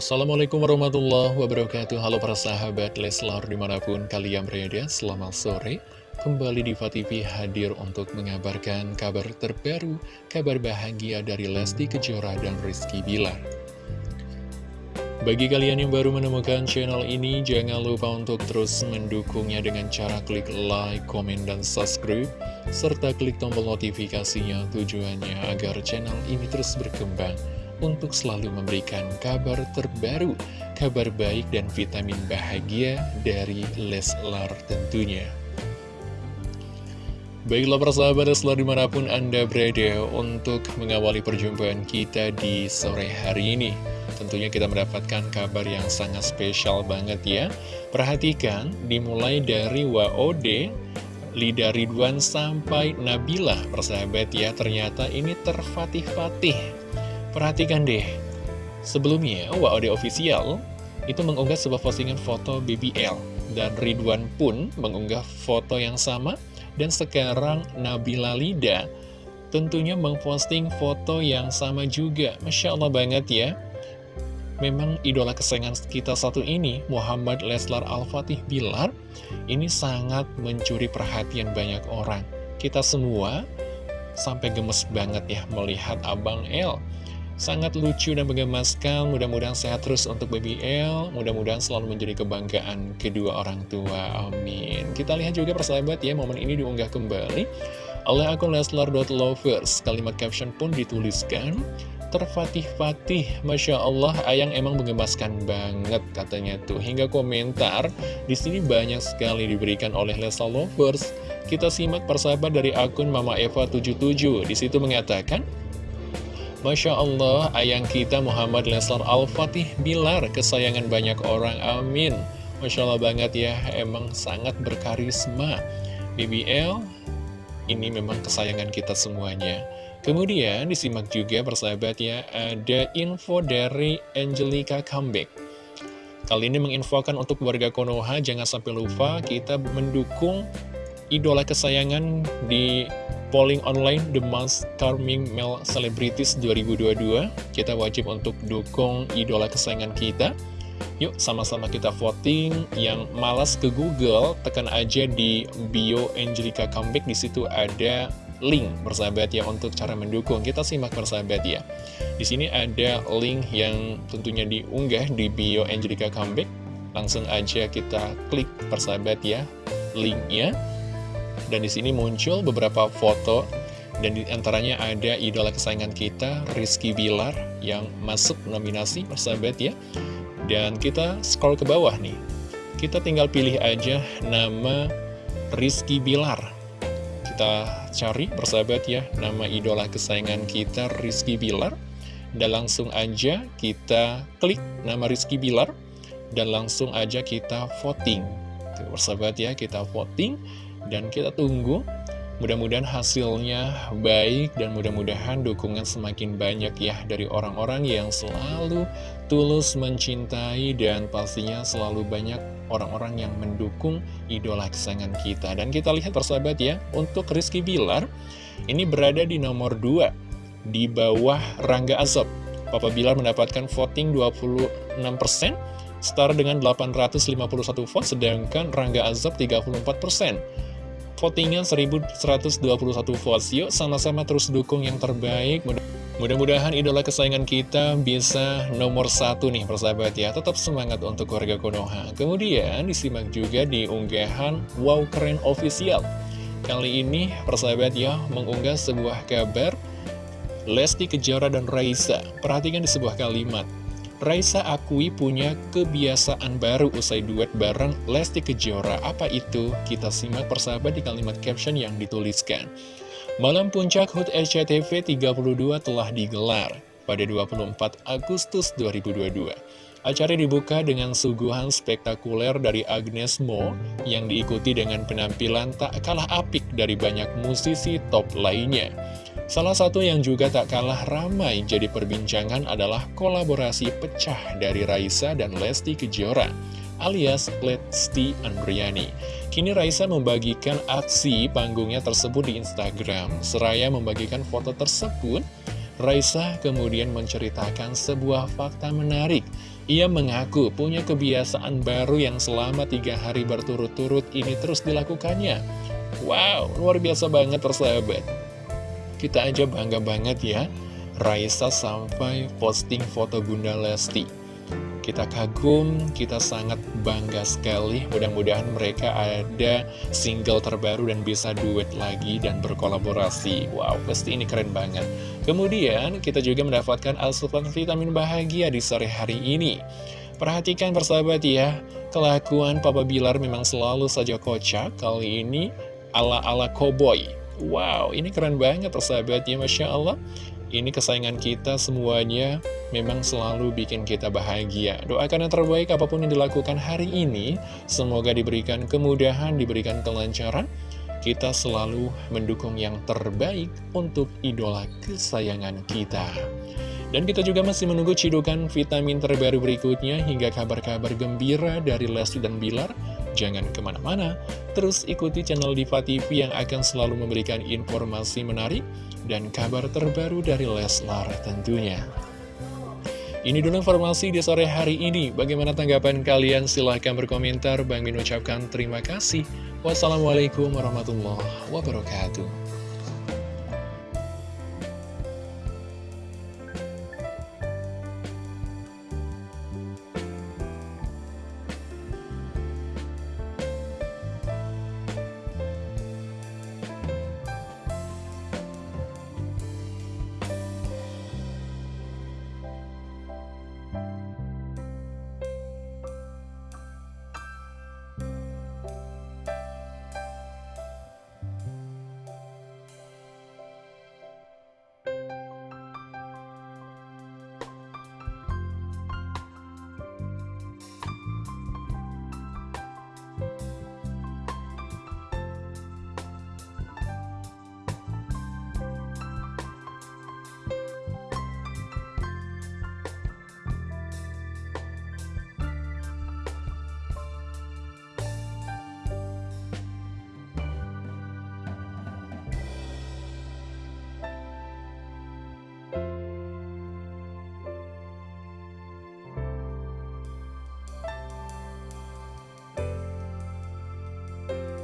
Assalamualaikum warahmatullahi wabarakatuh. Halo para sahabat Leslar di mana pun kalian berada Selamat sore. Kembali di TV hadir untuk mengabarkan kabar terbaru Kabar bahagia dari Lesti Kejora dan Rizky Bilar. Bagi kalian yang baru menemukan channel ini Jangan lupa untuk terus mendukungnya dengan cara klik like, komen, dan subscribe Serta klik tombol notifikasinya tujuannya agar channel ini terus berkembang untuk selalu memberikan kabar terbaru, kabar baik dan vitamin bahagia dari Leslar tentunya. Baiklah persahabat Leslar di mana pun Anda berada untuk mengawali perjumpaan kita di sore hari ini. Tentunya kita mendapatkan kabar yang sangat spesial banget ya. Perhatikan, dimulai dari WOD, Lida Ridwan sampai Nabila persahabat ya ternyata ini terfatih-fatih Perhatikan deh, sebelumnya WOD Official itu mengunggah sebuah postingan foto BBL dan Ridwan pun mengunggah foto yang sama dan sekarang Nabila Lida tentunya memposting foto yang sama juga. Masya Allah banget ya. Memang idola kesayangan kita satu ini Muhammad Leslar Al-Fatih Bilar ini sangat mencuri perhatian banyak orang. Kita semua sampai gemes banget ya melihat Abang L Sangat lucu dan menggemaskan, mudah-mudahan sehat terus untuk Baby L, mudah-mudahan selalu menjadi kebanggaan kedua orang tua, amin. Kita lihat juga persahabat ya, momen ini diunggah kembali oleh akun Leslar.lovers. Kalimat caption pun dituliskan, terfatih-fatih, Masya Allah, Ayang emang menggemaskan banget katanya tuh. Hingga komentar, di sini banyak sekali diberikan oleh Leslar Lovers. Kita simak persahabat dari akun Mama Eva 77, di situ mengatakan, Masya Allah, ayang kita Muhammad Leslar Al-Fatih Bilar, kesayangan banyak orang, amin. Masya Allah banget ya, emang sangat berkarisma. BBL, ini memang kesayangan kita semuanya. Kemudian disimak juga persahabat ya, ada info dari Angelica Comeback. Kali ini menginfokan untuk warga Konoha, jangan sampai lupa kita mendukung idola kesayangan di polling online The Most Charming Male Celebrities 2022 Kita wajib untuk dukung idola kesayangan kita. Yuk sama-sama kita voting. Yang malas ke Google Tekan aja di bio Angelica Comeback. Di situ ada link bersahabat ya untuk cara mendukung. Kita simak bersahabat ya. Di sini ada link yang tentunya diunggah di bio Angelica Comeback. Langsung aja kita klik persahabat ya linknya dan di sini muncul beberapa foto dan di antaranya ada idola kesayangan kita, Rizky Bilar, yang masuk nominasi, persahabat ya. Dan kita scroll ke bawah nih. Kita tinggal pilih aja nama Rizky Bilar. Kita cari, persahabat ya, nama idola kesayangan kita, Rizky Bilar. Dan langsung aja kita klik nama Rizky Bilar. Dan langsung aja kita voting. Persahabat ya, kita voting dan kita tunggu Mudah-mudahan hasilnya baik dan mudah-mudahan dukungan semakin banyak ya dari orang-orang yang selalu tulus mencintai dan pastinya selalu banyak orang-orang yang mendukung idola kesayangan kita. Dan kita lihat persahabat ya, untuk Rizky Bilar ini berada di nomor 2 di bawah Rangga Azab. Papa Bilar mendapatkan voting 26%, setara dengan 851 vote, sedangkan Rangga Azab 34% votingnya 1121 votes. Yuk sama-sama terus dukung yang terbaik. Mudah-mudahan idola kesayangan kita bisa nomor satu nih persahabat ya. Tetap semangat untuk keluarga Konoha. Kemudian disimak juga di unggahan Wow Keren Official. Kali ini persahabat ya mengunggah sebuah kabar. Lesti Kejora dan Raisa. Perhatikan di sebuah kalimat Raisa akui punya kebiasaan baru usai duet bareng Lesti Kejora. Apa itu? Kita simak persahabat di kalimat caption yang dituliskan. Malam Puncak HUT SCTV 32 telah digelar pada 24 Agustus 2022. Acara dibuka dengan suguhan spektakuler dari Agnes Mo yang diikuti dengan penampilan tak kalah apik dari banyak musisi top lainnya. Salah satu yang juga tak kalah ramai jadi perbincangan adalah kolaborasi pecah dari Raisa dan Lesti Kejora alias Lesti Andriani. Kini Raisa membagikan aksi panggungnya tersebut di Instagram. Seraya membagikan foto tersebut, Raisa kemudian menceritakan sebuah fakta menarik. Ia mengaku punya kebiasaan baru yang selama tiga hari berturut-turut ini terus dilakukannya. Wow, luar biasa banget persahabat. Kita aja bangga banget ya. Raisa sampai posting foto Bunda Lesti kita kagum, kita sangat bangga sekali. Mudah-mudahan mereka ada single terbaru dan bisa duet lagi dan berkolaborasi. Wow, pasti ini keren banget. Kemudian kita juga mendapatkan asupan vitamin bahagia di sore hari ini. Perhatikan persahabat ya, kelakuan Papa Bilar memang selalu saja kocak. Kali ini ala-ala cowboy. Wow, ini keren banget persahabat ya, Masya Allah. Ini kesayangan kita semuanya memang selalu bikin kita bahagia. Doakan yang terbaik apa pun yang dilakukan hari ini, semoga diberikan kemudahan, diberikan kelancaran. Kita selalu mendukung yang terbaik untuk idola kesayangan kita. Dan kita juga masih menunggu cidukan vitamin terbaru berikutnya hingga kabar-kabar gembira dari Lesti dan Bilar. Jangan ke mana-mana, terus ikuti channel Diva TV yang akan selalu memberikan informasi menarik dan kabar terbaru dari Leslar tentunya. Ini dulu informasi di sore hari ini. Bagaimana tanggapan kalian? Silahkan berkomentar. Bang Min ucapkan terima kasih. Wassalamualaikum warahmatullahi wabarakatuh.